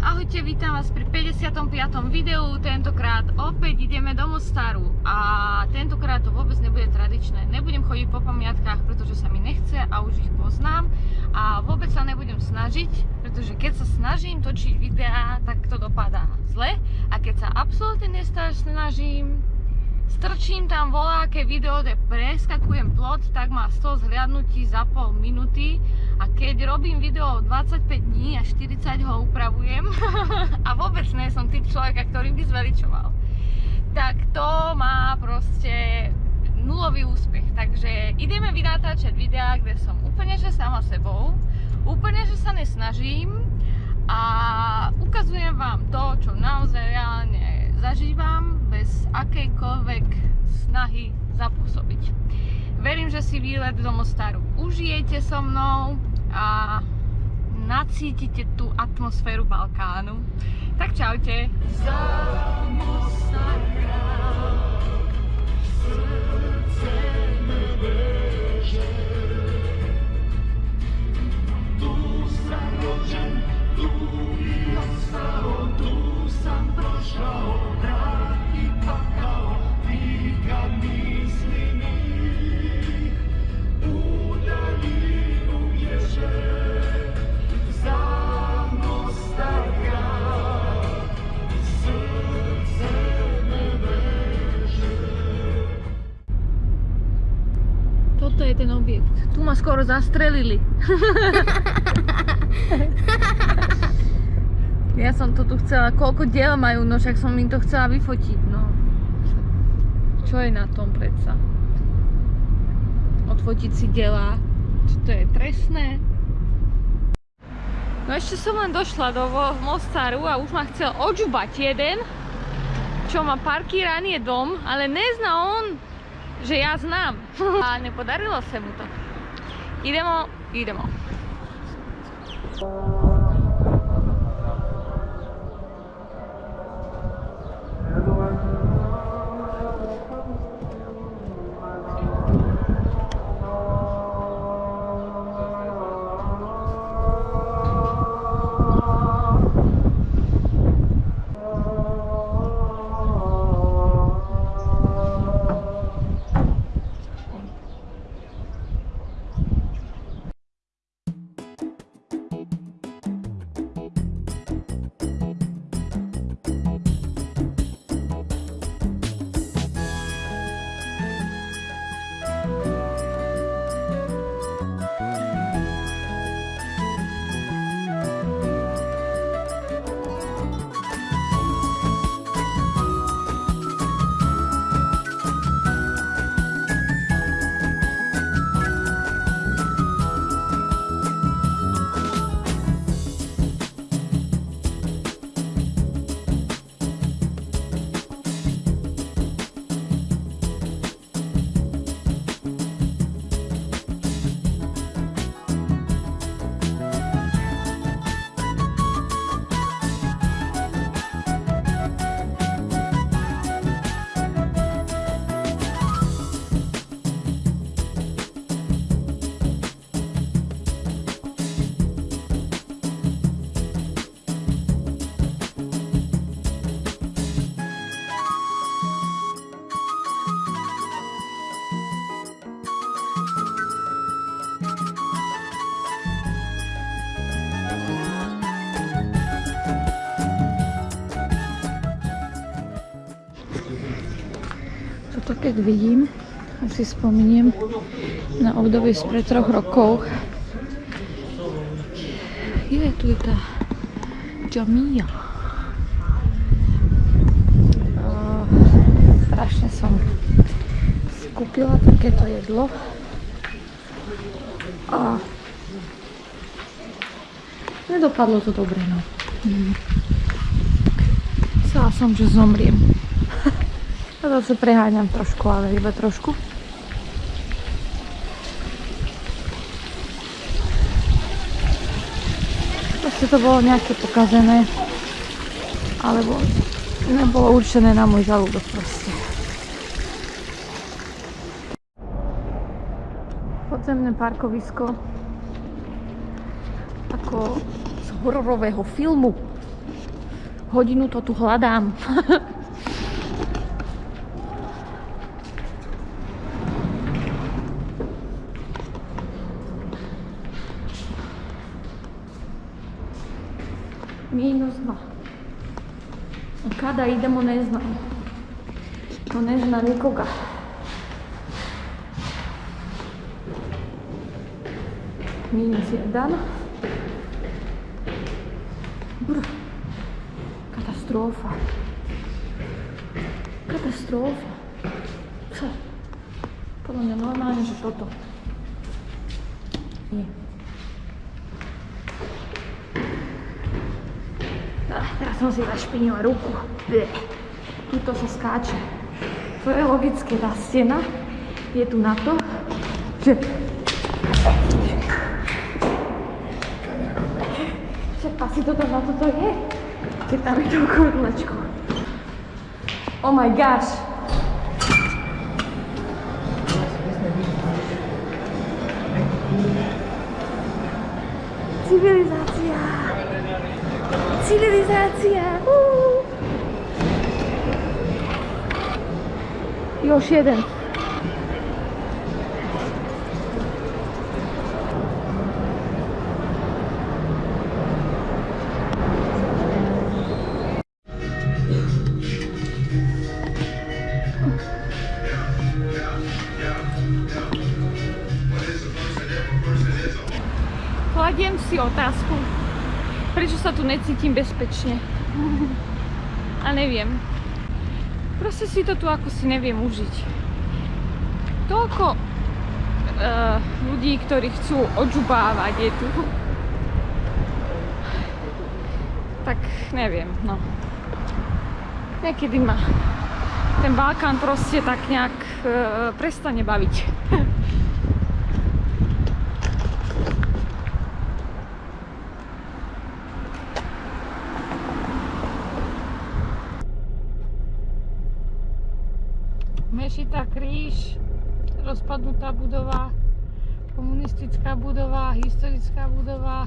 Ahojte, vítam vás pri 55. videu. Tentokrát opäť ideme do Mostaru a tentokrát to vôbec nebude tradičné. Nebudem chodiť po pamiatkách, pretože sa mi nechce a už ich poznám a vôbec sa nebudem snažiť, pretože keď sa snažím točiť videá, tak to dopadá zle a keď sa absolútne nesnažím, strčím tam voláke video, kde preskakujem plot, tak má 100 zhliadnutí za pol minúty a keď robím video 25 dní a 40 ho upravujem a vôbec nie som typ človeka, ktorý by zveličoval, tak to má proste nulový úspech. Takže ideme vynatáčať videá, kde som úplne že sama sebou, úplne že sa nesnažím a ukazujem vám to, čo naozaj reálne zažívam bez akejkoľvek snahy zapôsobiť. Verím, že si výlet do Mostaru užijete so mnou a nacítite tú atmosféru Balkánu. Tak čaute! Za skoro zastrelili. ja som to tu chcela, koľko diel majú, no však som im to chcela vyfotiť, no. Čo je na tom predsa? Odfotiť si diela, či to je trestné? No ešte som len došla do Mostaru a už ma chcel odžubať jeden, čo má parkíraný dom, ale nezná on, že ja znám. A nepodarilo sa mu to. いでもいいでも。Toto keď vidím, asi spomeniem na obdobie spred troch rokov. Je tu je tá Jamia. strašne som skúpila takéto jedlo. A nedopadlo to dobre, no. Chcela som, že zomriem. A zase preháňam trošku, ale iba trošku. Proste to bolo nejaké pokazené. Alebo nebolo určené na môj žalúdok proste. Podzemné parkovisko ako z hororového filmu. Hodinu to tu hľadám. Kada idemo ne znam. To ne zna nikoga. Minus jedan. Brr. Katastrofa. Katastrofa. Podľa mňa normálne, že toto. Nie. Teraz som si zašpinila ruku. Bleh. Tuto sa skáče. To je logické, tá stena je tu na to, že Však asi toto na toto je. Keď tam je to kurlečko. Oh my gosh. Civilizácia. Civilizácia. Uh. Još jeden. Kladiem si otázku, prečo sa tu necítim bezpečne. A neviem. Proste si to tu ako si neviem užiť. Toľko uh, ľudí, ktorí chcú odžubávať je tu. Tak neviem, no. Niekedy ma ten Balkán proste tak nejak uh, prestane baviť. Mešita kríž, rozpadnutá budova, komunistická budova, historická budova,